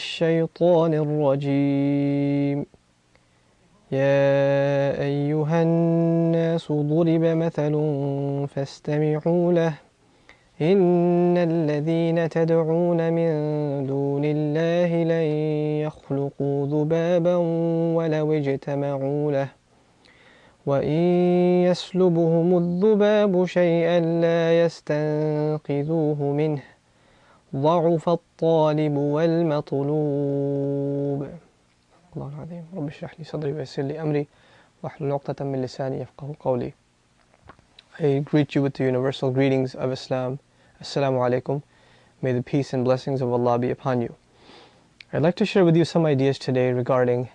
الشيطان الرجيم. يا أيها الناس ضرب مثل فاستمعوا له. إن الذين تدعون من دون الله لن يخلقوا ذبابا ولو اجتمعوا له. وإن يسلبهم الذباب شيئا لا يستنقذوه منه. ضعف الطالب والمطلوب. الله العظيم. رب اشرح لي صدري ويسر لي أمري. واحلل عقدة من لساني يفقه قولي. I greet you with the universal greetings of Islam. Assalamu alaikum. May the peace and blessings of Allah be upon you. I'd like to share with you some ideas today regarding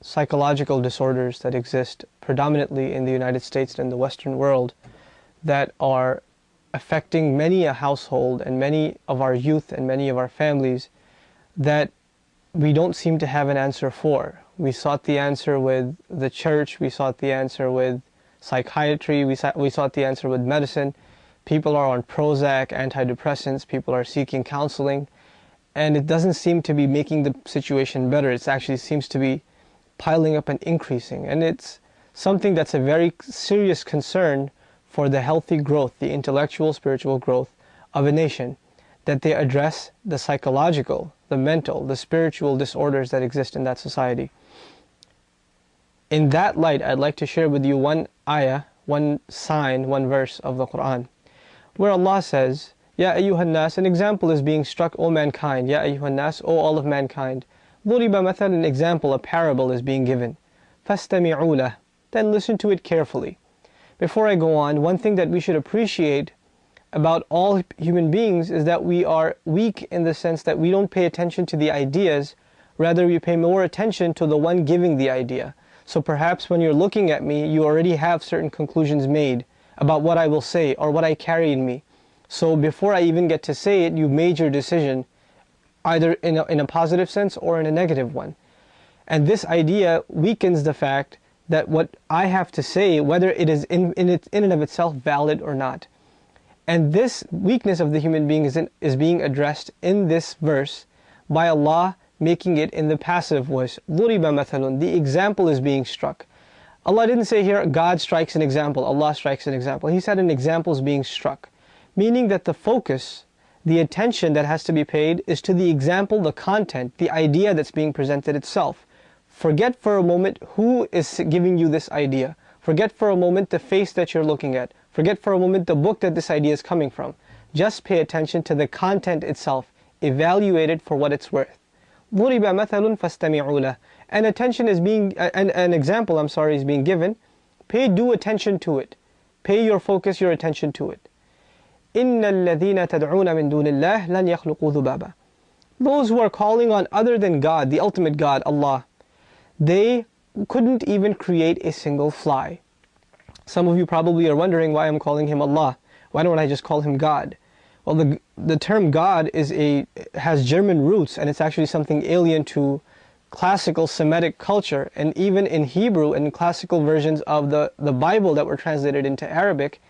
psychological disorders that exist predominantly in the United States and the Western world that are affecting many a household and many of our youth and many of our families that we don't seem to have an answer for. We sought the answer with the church, we sought the answer with psychiatry, we we sought the answer with medicine. People are on Prozac, antidepressants, people are seeking counseling, and it doesn't seem to be making the situation better. It actually seems to be piling up and increasing. And it's something that's a very serious concern for the healthy growth, the intellectual, spiritual growth of a nation, that they address the psychological, the mental, the spiritual disorders that exist in that society. In that light, I'd like to share with you one ayah, one sign, one verse of the Quran, where Allah says, Ya ayyuhan nas, an example is being struck, O mankind, Ya ayyuhan nas, O all of mankind. Dhuriba mathal, an example, a parable is being given. Fastami'u then listen to it carefully. Before I go on, one thing that we should appreciate about all human beings is that we are weak in the sense that we don't pay attention to the ideas, rather we pay more attention to the one giving the idea. So perhaps when you're looking at me, you already have certain conclusions made about what I will say or what I carry in me. So before I even get to say it, you made your decision either in a, in a positive sense or in a negative one. And this idea weakens the fact that what I have to say, whether it is in, in, it, in and of itself valid or not. And this weakness of the human being is, in, is being addressed in this verse by Allah making it in the passive voice. ضُرِبَ مَثَلٌ The example is being struck. Allah didn't say here, God strikes an example, Allah strikes an example. He said an example is being struck. Meaning that the focus, the attention that has to be paid is to the example, the content, the idea that's being presented itself. Forget for a moment who is giving you this idea. Forget for a moment the face that you're looking at. Forget for a moment the book that this idea is coming from. Just pay attention to the content itself. Evaluate it for what it's worth. ضُرِبَ مَثَلٌ فَاسْتَمِعُوا لَهُ And attention is being, an, an example I'm sorry is being given. Pay due attention to it. Pay your focus, your attention to it. إِنَّ الَّذِينَ تَدْعُونَ مِن دُونِ اللَّهِ لَنْ يَخْلُقُوا ذُبَابًا Those who are calling on other than God, the ultimate God, Allah, they couldn't even create a single fly. Some of you probably are wondering why I'm calling him Allah. Why don't I just call him God? Well, the, the term God is a, has German roots and it's actually something alien to classical Semitic culture. And even in Hebrew and classical versions of the, the Bible that were translated into Arabic,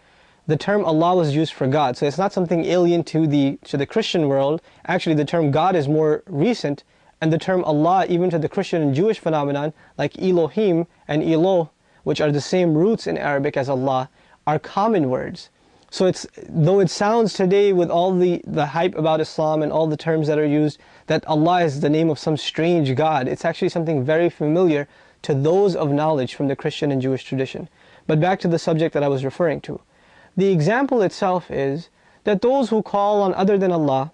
the term Allah was used for God. So it's not something alien to the, to the Christian world. Actually, the term God is more recent and the term Allah even to the Christian and Jewish phenomenon like Elohim and Eloh which are the same roots in Arabic as Allah are common words. So it's though it sounds today with all the, the hype about Islam and all the terms that are used that Allah is the name of some strange God, it's actually something very familiar to those of knowledge from the Christian and Jewish tradition. But back to the subject that I was referring to. The example itself is that those who call on other than Allah,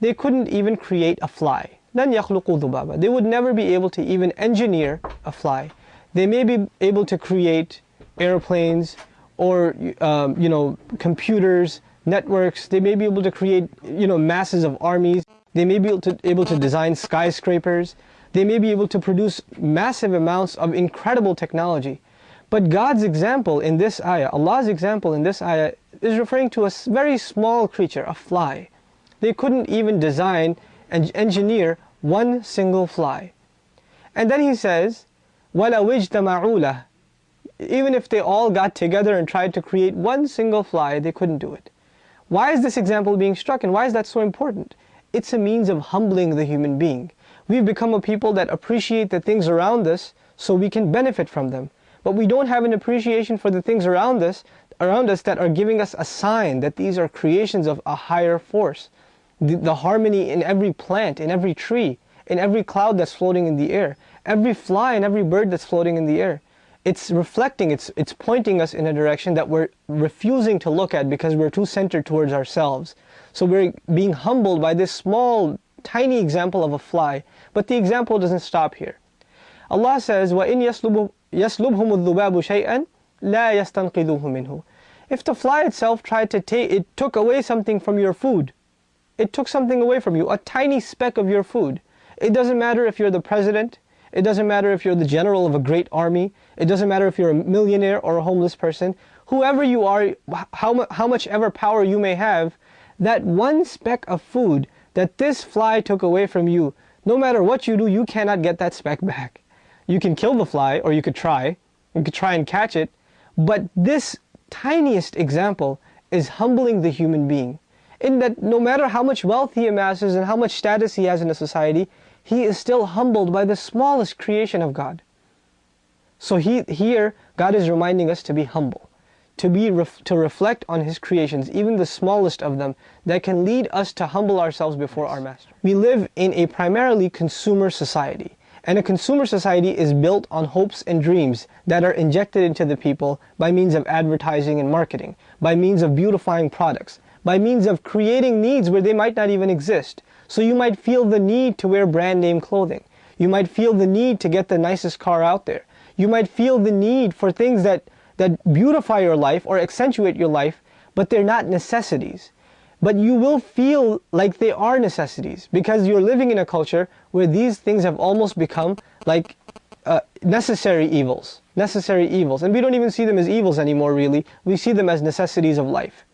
they couldn't even create a fly. They would never be able to even engineer a fly. They may be able to create airplanes, or um, you know computers, networks. They may be able to create you know masses of armies. They may be able to, able to design skyscrapers. They may be able to produce massive amounts of incredible technology. But God's example in this ayah, Allah's example in this ayah is referring to a very small creature, a fly. They couldn't even design and engineer one single fly. And then he says, وَلَوْ اجْتَمَعُوا لَهُ even if they all got together and tried to create one single fly, they couldn't do it. Why is this example being struck and why is that so important? It's a means of humbling the human being. We've become a people that appreciate the things around us so we can benefit from them. But we don't have an appreciation for the things around us, around us that are giving us a sign that these are creations of a higher force. The, the harmony in every plant, in every tree, in every cloud that's floating in the air, every fly and every bird that's floating in the air It's reflecting, it's, it's pointing us in a direction that we're refusing to look at because we're too centered towards ourselves. So we're being humbled by this small, tiny example of a fly. But the example doesn't stop here. Allah says, وَإِنْ يَسْلُبْهُمُ الذُّبَابُ شَيْئًا لَا يَسْتَنْقِذُوهُ مِنْهُ If the fly itself tried to take, it took away something from your food. It took something away from you, a tiny speck of your food. It doesn't matter if you're the president, it doesn't matter if you're the general of a great army, it doesn't matter if you're a millionaire or a homeless person, whoever you are, how, how much ever power you may have, that one speck of food that this fly took away from you, no matter what you do, you cannot get that speck back. You can kill the fly, or you could try. You could try and catch it. But this tiniest example is humbling the human being. In that no matter how much wealth he amasses and how much status he has in a society, he is still humbled by the smallest creation of God. So he, here, God is reminding us to be humble, to, be ref, to reflect on His creations, even the smallest of them, that can lead us to humble ourselves before our Master. We live in a primarily consumer society. And a consumer society is built on hopes and dreams that are injected into the people by means of advertising and marketing, by means of beautifying products, by means of creating needs where they might not even exist. So you might feel the need to wear brand name clothing. You might feel the need to get the nicest car out there. You might feel the need for things that, that beautify your life or accentuate your life, but they're not necessities. But you will feel like they are necessities because you're living in a culture where these things have almost become like uh, necessary evils. Necessary evils. And we don't even see them as evils anymore really. We see them as necessities of life.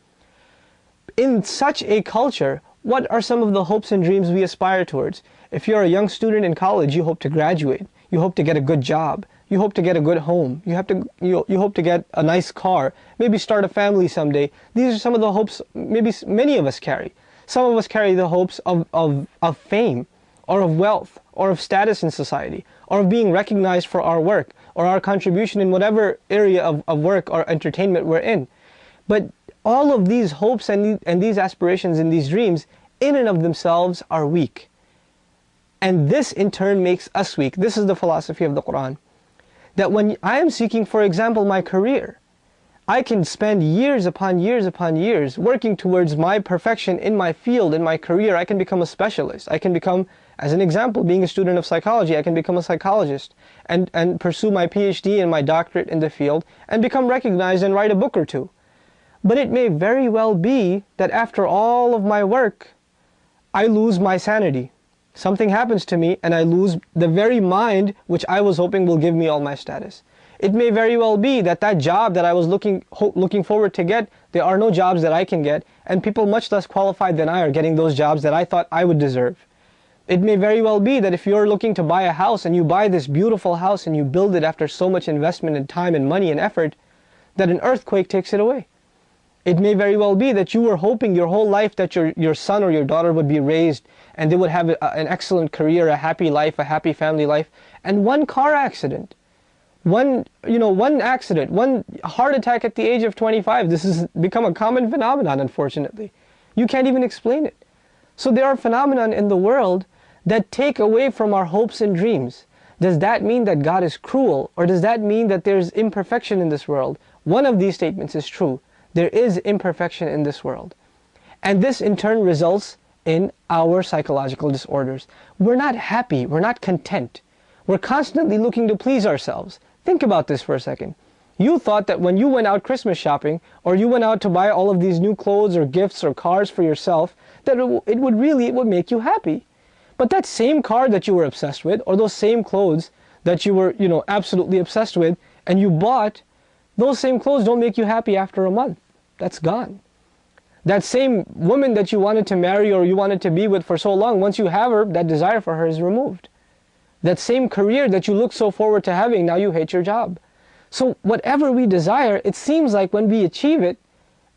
In such a culture, what are some of the hopes and dreams we aspire towards? If you're a young student in college, you hope to graduate. You hope to get a good job. You hope to get a good home. You have to you, you hope to get a nice car. Maybe start a family someday. These are some of the hopes maybe many of us carry. Some of us carry the hopes of, of, of fame or of wealth or of status in society or of being recognized for our work or our contribution in whatever area of, of work or entertainment we're in. But all of these hopes and, and these aspirations and these dreams in and of themselves are weak. And this in turn makes us weak. This is the philosophy of the Quran that when I am seeking, for example, my career, I can spend years upon years upon years working towards my perfection in my field, in my career. I can become a specialist. I can become, as an example, being a student of psychology, I can become a psychologist and, and pursue my PhD and my doctorate in the field and become recognized and write a book or two. But it may very well be that after all of my work, I lose my sanity something happens to me and I lose the very mind which I was hoping will give me all my status. It may very well be that that job that I was looking looking forward to get, there are no jobs that I can get and people much less qualified than I are getting those jobs that I thought I would deserve. It may very well be that if you're looking to buy a house and you buy this beautiful house and you build it after so much investment and time and money and effort, that an earthquake takes it away. It may very well be that you were hoping your whole life that your, your son or your daughter would be raised and they would have a, an excellent career, a happy life, a happy family life. And one car accident, one, you know, one accident, one heart attack at the age of 25, this has become a common phenomenon, unfortunately. You can't even explain it. So there are phenomena in the world that take away from our hopes and dreams. Does that mean that God is cruel? Or does that mean that there's imperfection in this world? One of these statements is true. There is imperfection in this world. And this in turn results in our psychological disorders. We're not happy, we're not content. We're constantly looking to please ourselves. Think about this for a second. You thought that when you went out Christmas shopping, or you went out to buy all of these new clothes or gifts or cars for yourself, that it would really it would make you happy. But that same car that you were obsessed with, or those same clothes that you were, you know, absolutely obsessed with, and you bought, those same clothes don't make you happy after a month that's gone. That same woman that you wanted to marry or you wanted to be with for so long, once you have her, that desire for her is removed. That same career that you look so forward to having, now you hate your job. So whatever we desire, it seems like when we achieve it,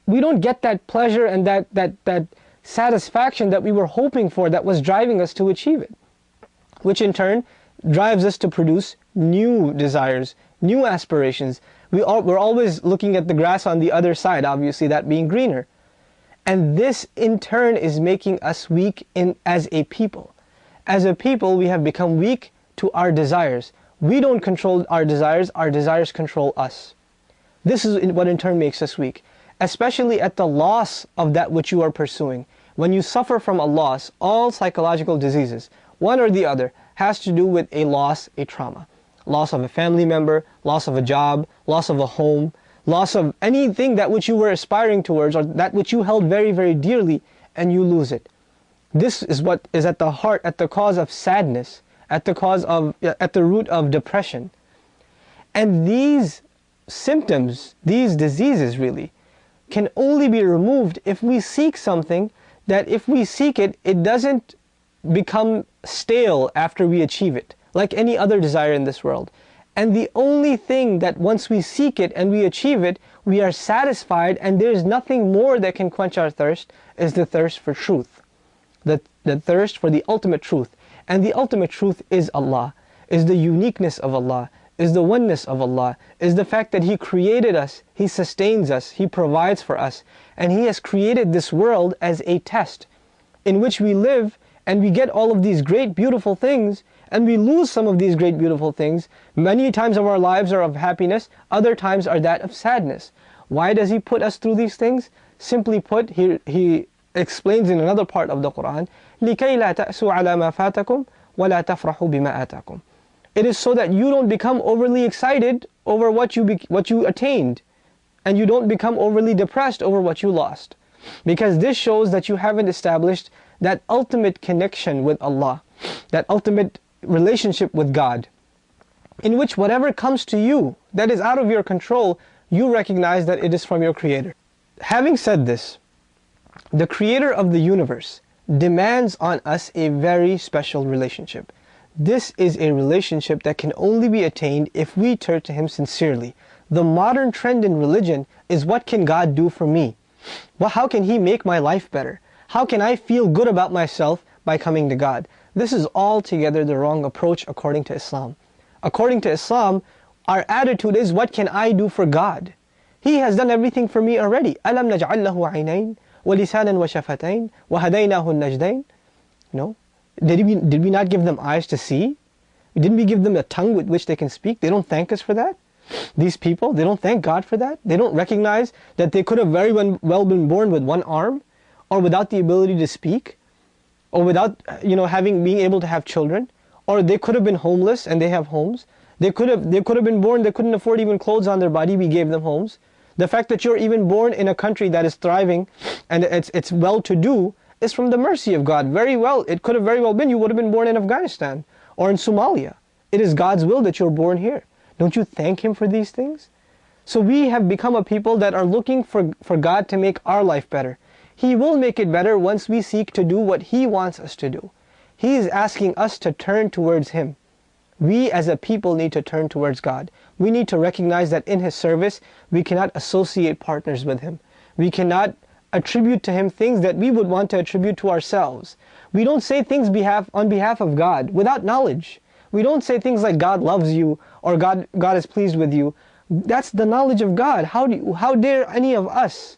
we don't get that pleasure and that, that, that satisfaction that we were hoping for that was driving us to achieve it. Which in turn drives us to produce new desires, new aspirations. We are, we're always looking at the grass on the other side, obviously that being greener. And this in turn is making us weak in, as a people. As a people, we have become weak to our desires. We don't control our desires, our desires control us. This is what in turn makes us weak, especially at the loss of that which you are pursuing. When you suffer from a loss, all psychological diseases, one or the other, has to do with a loss, a trauma. Loss of a family member, loss of a job, loss of a home, loss of anything that which you were aspiring towards or that which you held very, very dearly and you lose it. This is what is at the heart, at the cause of sadness, at the cause of, at the root of depression. And these symptoms, these diseases really, can only be removed if we seek something that if we seek it, it doesn't become stale after we achieve it, like any other desire in this world. And the only thing that once we seek it and we achieve it, we are satisfied and there's nothing more that can quench our thirst is the thirst for truth. The, the thirst for the ultimate truth. And the ultimate truth is Allah, is the uniqueness of Allah, is the oneness of Allah, is the fact that He created us, He sustains us, He provides for us, and He has created this world as a test in which we live and we get all of these great beautiful things and we lose some of these great beautiful things. Many times of our lives are of happiness, other times are that of sadness. Why does He put us through these things? Simply put, He, he explains in another part of the Quran, لِكَيْ لَا تَأْسُوا عَلَى مَا فَاتَكُمْ وَلَا تَفْرَحُوا بِمَا آتَاكُمْ It is so that you don't become overly excited over what you, what you attained and you don't become overly depressed over what you lost. Because this shows that you haven't established that ultimate connection with Allah, that ultimate relationship with God, in which whatever comes to you that is out of your control, you recognize that it is from your Creator. Having said this, the Creator of the universe demands on us a very special relationship. This is a relationship that can only be attained if we turn to Him sincerely. The modern trend in religion is what can God do for me? Well, how can He make my life better? How can I feel good about myself by coming to God? This is altogether the wrong approach according to Islam. According to Islam, our attitude is what can I do for God? He has done everything for me already. أَلَمْ نَجْعَلْ لَهُ عَيْنَيْن وَلِسَانًا وَشَفَتَيْن وَهَدَيْنَاهُ النَّجْدَيْن No. Did we, did we not give them eyes to see? Didn't we give them a tongue with which they can speak? They don't thank us for that? These people, they don't thank God for that? They don't recognize that they could have very well been born with one arm or without the ability to speak? Or without you know having being able to have children or they could have been homeless and they have homes. They could have they could have been born they couldn't afford even clothes on their body we gave them homes. The fact that you're even born in a country that is thriving and it's it's well to do is from the mercy of God. Very well it could have very well been you would have been born in Afghanistan or in Somalia. It is God's will that you're born here. Don't you thank him for these things? So we have become a people that are looking for for God to make our life better he will make it better once we seek to do what He wants us to do. He is asking us to turn towards Him. We as a people need to turn towards God. We need to recognize that in His service, we cannot associate partners with Him. We cannot attribute to Him things that we would want to attribute to ourselves. We don't say things behalf, on behalf of God without knowledge. We don't say things like God loves you or God, God is pleased with you. That's the knowledge of God. How, do you, how dare any of us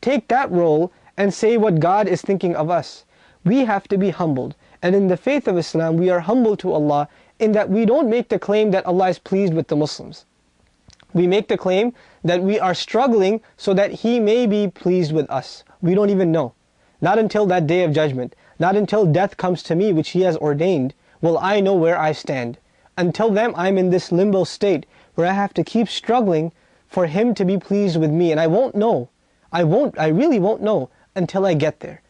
take that role and say what God is thinking of us. We have to be humbled. And in the faith of Islam, we are humble to Allah in that we don't make the claim that Allah is pleased with the Muslims. We make the claim that we are struggling so that He may be pleased with us. We don't even know. Not until that day of judgment. Not until death comes to me, which He has ordained, will I know where I stand. Until then, I'm in this limbo state where I have to keep struggling for Him to be pleased with me. And I won't know. I won't, I really won't know until I get there.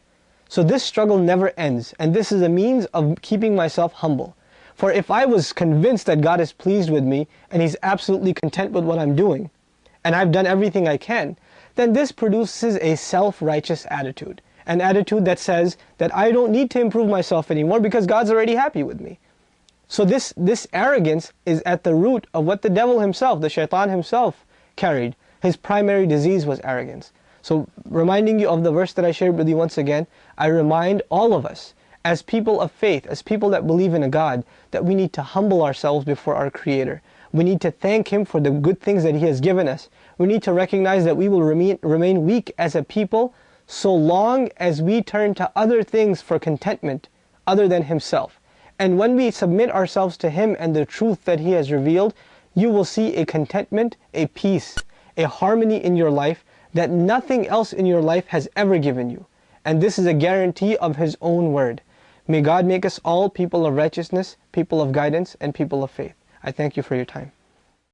So this struggle never ends, and this is a means of keeping myself humble. For if I was convinced that God is pleased with me, and He's absolutely content with what I'm doing, and I've done everything I can, then this produces a self-righteous attitude. An attitude that says that I don't need to improve myself anymore because God's already happy with me. So this, this arrogance is at the root of what the devil himself, the shaitan himself carried. His primary disease was arrogance. So reminding you of the verse that I shared with you once again, I remind all of us as people of faith, as people that believe in a God, that we need to humble ourselves before our Creator. We need to thank Him for the good things that He has given us. We need to recognize that we will remain, remain weak as a people so long as we turn to other things for contentment other than Himself. And when we submit ourselves to Him and the truth that He has revealed, you will see a contentment, a peace, a harmony in your life that nothing else in your life has ever given you. And this is a guarantee of His own word. May God make us all people of righteousness, people of guidance, and people of faith. I thank you for your time.